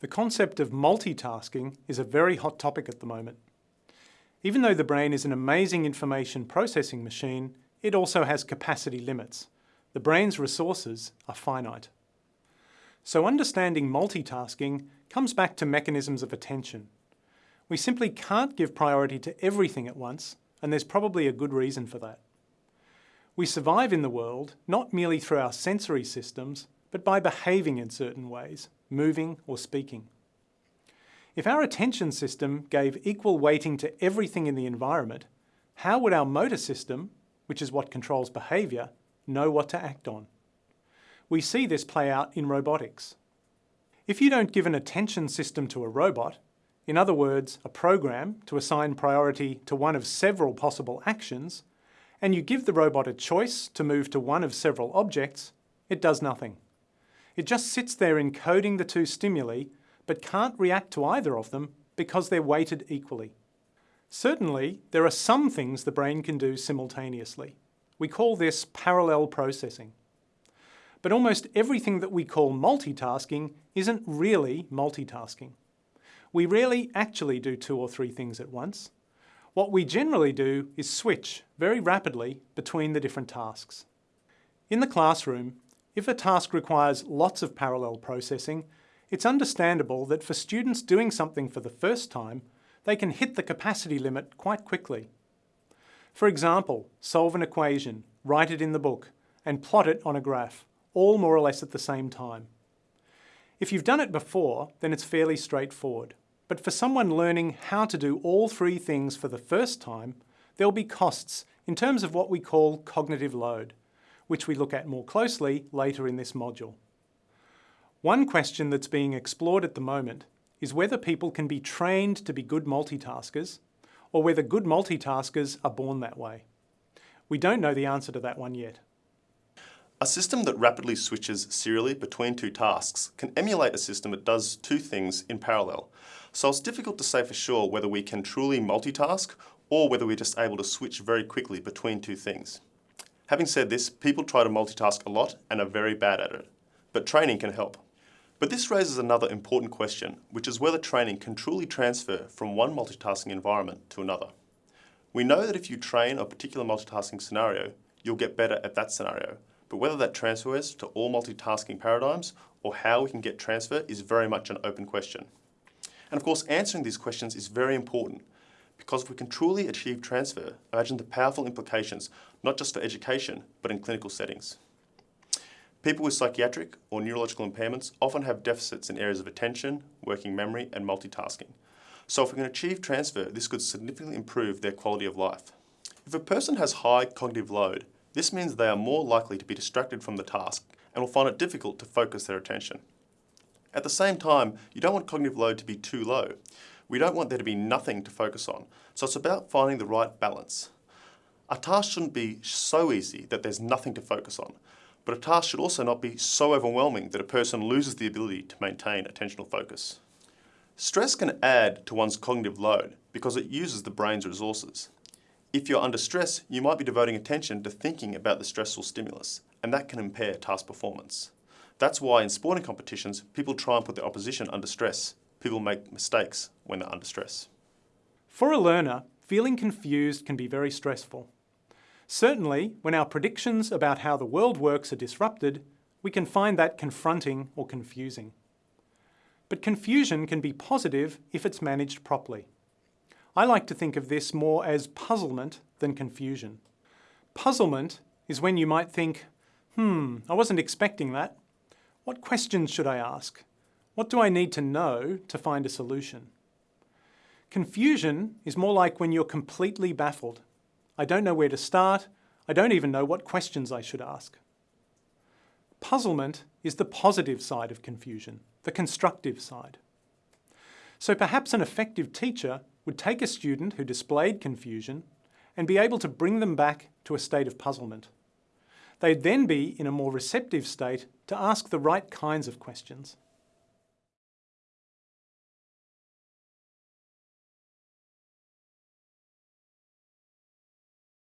The concept of multitasking is a very hot topic at the moment. Even though the brain is an amazing information processing machine, it also has capacity limits. The brain's resources are finite. So understanding multitasking comes back to mechanisms of attention. We simply can't give priority to everything at once, and there's probably a good reason for that. We survive in the world not merely through our sensory systems, but by behaving in certain ways, moving or speaking. If our attention system gave equal weighting to everything in the environment, how would our motor system, which is what controls behaviour, know what to act on? We see this play out in robotics. If you don't give an attention system to a robot, in other words, a program to assign priority to one of several possible actions, and you give the robot a choice to move to one of several objects, it does nothing. It just sits there encoding the two stimuli, but can't react to either of them because they're weighted equally. Certainly, there are some things the brain can do simultaneously. We call this parallel processing. But almost everything that we call multitasking isn't really multitasking. We rarely actually do two or three things at once. What we generally do is switch very rapidly between the different tasks. In the classroom, if a task requires lots of parallel processing, it's understandable that for students doing something for the first time, they can hit the capacity limit quite quickly. For example, solve an equation, write it in the book, and plot it on a graph, all more or less at the same time. If you've done it before, then it's fairly straightforward. But for someone learning how to do all three things for the first time, there'll be costs in terms of what we call cognitive load which we look at more closely later in this module. One question that's being explored at the moment is whether people can be trained to be good multitaskers or whether good multitaskers are born that way. We don't know the answer to that one yet. A system that rapidly switches serially between two tasks can emulate a system that does two things in parallel. So it's difficult to say for sure whether we can truly multitask or whether we're just able to switch very quickly between two things. Having said this, people try to multitask a lot and are very bad at it, but training can help. But this raises another important question, which is whether training can truly transfer from one multitasking environment to another. We know that if you train a particular multitasking scenario, you'll get better at that scenario, but whether that transfers to all multitasking paradigms or how we can get transfer is very much an open question. And of course, answering these questions is very important because if we can truly achieve transfer, imagine the powerful implications, not just for education, but in clinical settings. People with psychiatric or neurological impairments often have deficits in areas of attention, working memory, and multitasking. So if we can achieve transfer, this could significantly improve their quality of life. If a person has high cognitive load, this means they are more likely to be distracted from the task and will find it difficult to focus their attention. At the same time, you don't want cognitive load to be too low. We don't want there to be nothing to focus on. So it's about finding the right balance. A task shouldn't be so easy that there's nothing to focus on, but a task should also not be so overwhelming that a person loses the ability to maintain attentional focus. Stress can add to one's cognitive load because it uses the brain's resources. If you're under stress, you might be devoting attention to thinking about the stressful stimulus, and that can impair task performance. That's why in sporting competitions, people try and put their opposition under stress people make mistakes when they're under stress. For a learner, feeling confused can be very stressful. Certainly, when our predictions about how the world works are disrupted, we can find that confronting or confusing. But confusion can be positive if it's managed properly. I like to think of this more as puzzlement than confusion. Puzzlement is when you might think, hmm, I wasn't expecting that. What questions should I ask? What do I need to know to find a solution? Confusion is more like when you're completely baffled. I don't know where to start. I don't even know what questions I should ask. Puzzlement is the positive side of confusion, the constructive side. So perhaps an effective teacher would take a student who displayed confusion and be able to bring them back to a state of puzzlement. They'd then be in a more receptive state to ask the right kinds of questions.